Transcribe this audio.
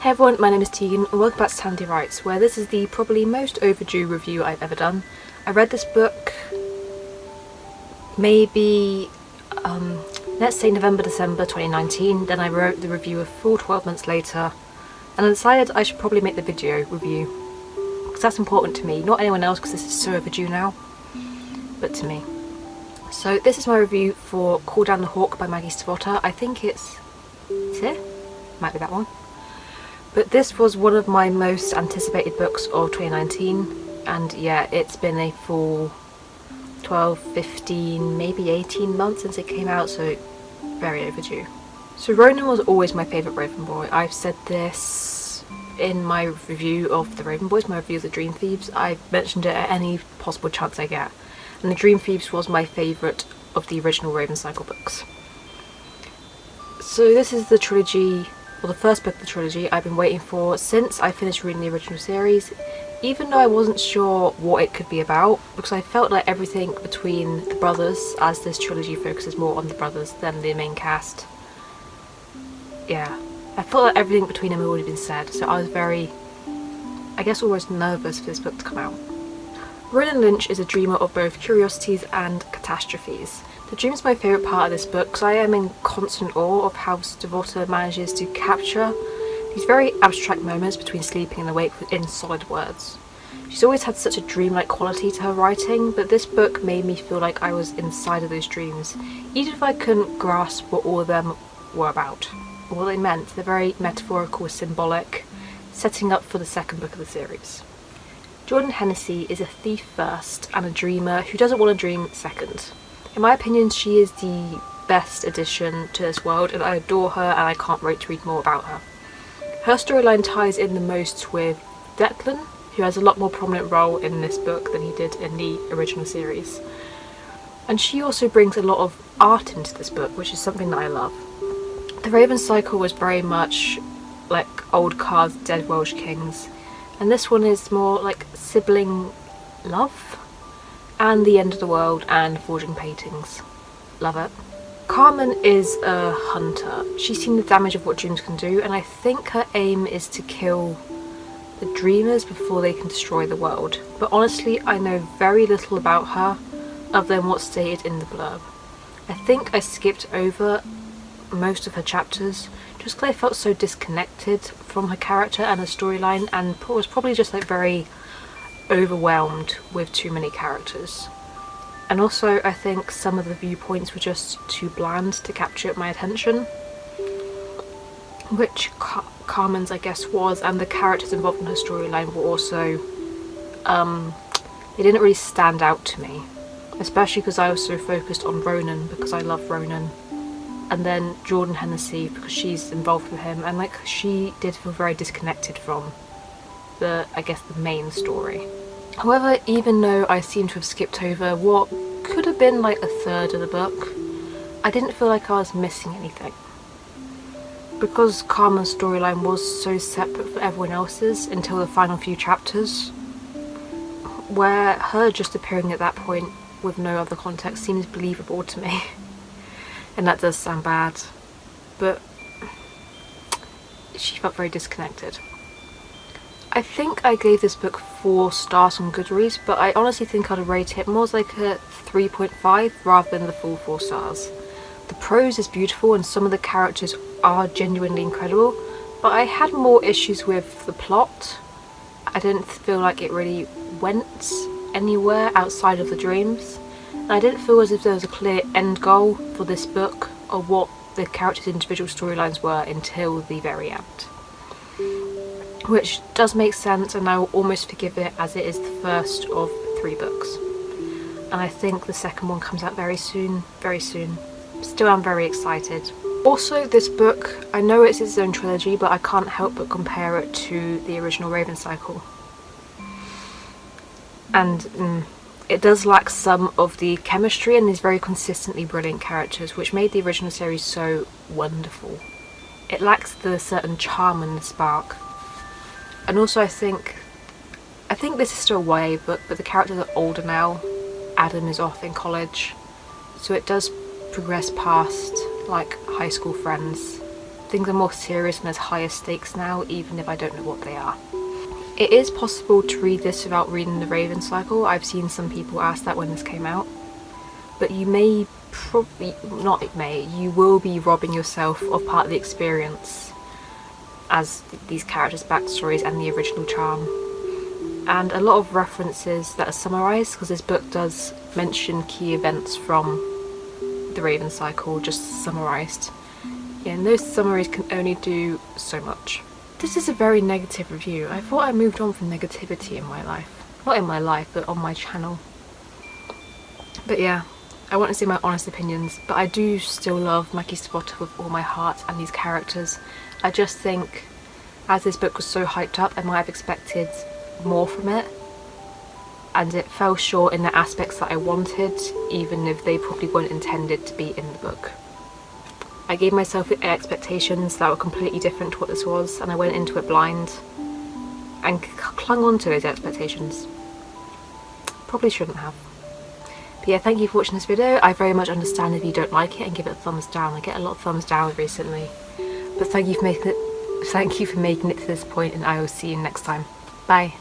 Hey everyone, my name is Tegan and welcome back to Tandy Writes, where this is the probably most overdue review I've ever done. I read this book maybe, um, let's say November, December 2019, then I wrote the review a full 12 months later, and I decided I should probably make the video review, because that's important to me, not anyone else because this is so overdue now, but to me. So this is my review for Call Down the Hawk by Maggie Stiefvater. I think it's, it's here? Might be that one. But this was one of my most anticipated books of 2019 and yeah, it's been a full 12, 15, maybe 18 months since it came out, so very overdue. So Ronan was always my favourite Raven Boy. I've said this in my review of the Raven Boys, my review of the Dream Thieves. I've mentioned it at any possible chance I get and The Dream Thieves was my favourite of the original Raven Cycle books. So this is the trilogy, well the first book of the trilogy I've been waiting for since I finished reading the original series, even though I wasn't sure what it could be about, because I felt like everything between the brothers, as this trilogy focuses more on the brothers than the main cast, yeah, I felt like everything between them had already been said, so I was very, I guess almost nervous for this book to come out. Ronan Lynch is a dreamer of both curiosities and catastrophes. The dream is my favourite part of this book because I am in constant awe of how Stiefvater manages to capture these very abstract moments between sleeping and awake in solid words. She's always had such a dreamlike quality to her writing, but this book made me feel like I was inside of those dreams, even if I couldn't grasp what all of them were about, or what they meant. They're very metaphorical, symbolic, setting up for the second book of the series. Jordan Hennessy is a thief first and a dreamer who doesn't want to dream second. In my opinion, she is the best addition to this world and I adore her and I can't wait to read more about her. Her storyline ties in the most with Declan, who has a lot more prominent role in this book than he did in the original series. And she also brings a lot of art into this book, which is something that I love. The Raven Cycle was very much like old cards, Dead Welsh Kings, and this one is more like sibling love and the end of the world and forging paintings. Love it. Carmen is a hunter. She's seen the damage of what dreams can do and I think her aim is to kill the dreamers before they can destroy the world. But honestly I know very little about her other than what's stated in the blurb. I think I skipped over most of her chapters just because I felt so disconnected from her character and her storyline and was probably just like very overwhelmed with too many characters. And also I think some of the viewpoints were just too bland to capture my attention, which Car Carmen's I guess was and the characters involved in her storyline were also, um, they didn't really stand out to me, especially because I was so focused on Ronan because I love Ronan and then Jordan Hennessy because she's involved with him and like she did feel very disconnected from the I guess the main story. However even though I seem to have skipped over what could have been like a third of the book I didn't feel like I was missing anything. Because Carmen's storyline was so separate from everyone else's until the final few chapters where her just appearing at that point with no other context seems believable to me. and that does sound bad but she felt very disconnected. I think I gave this book 4 stars on Goodreads but I honestly think I'd rate it more like a 3.5 rather than the full 4 stars. The prose is beautiful and some of the characters are genuinely incredible but I had more issues with the plot. I didn't feel like it really went anywhere outside of the dreams. I didn't feel as if there was a clear end goal for this book or what the characters' individual storylines were until the very end. Which does make sense and I will almost forgive it as it is the first of three books. And I think the second one comes out very soon, very soon. Still I'm very excited. Also this book, I know it's its own trilogy but I can't help but compare it to the original Raven Cycle. And mm, it does lack some of the chemistry and these very consistently brilliant characters which made the original series so wonderful. It lacks the certain charm and the spark. And also I think, I think this is still YA book but the characters are older now. Adam is off in college so it does progress past like high school friends things are more serious and there's higher stakes now, even if I don't know what they are. It is possible to read this without reading the Raven Cycle. I've seen some people ask that when this came out. But you may probably, not it may, you will be robbing yourself of part of the experience as these characters' backstories and the original charm. And a lot of references that are summarised, because this book does mention key events from the Raven Cycle, just summarised. Yeah, and those summaries can only do so much. This is a very negative review. I thought I moved on from negativity in my life. Not in my life, but on my channel. But yeah, I want to say my honest opinions, but I do still love Maggie Stiefvater with all my heart and these characters. I just think, as this book was so hyped up, I might have expected more from it. And it fell short in the aspects that I wanted, even if they probably weren't intended to be in the book. I gave myself expectations that were completely different to what this was, and I went into it blind and clung on to those expectations. Probably shouldn't have. But yeah, thank you for watching this video. I very much understand if you don't like it and give it a thumbs down. I get a lot of thumbs down recently. But thank you for making it thank you for making it to this point and I will see you next time. Bye.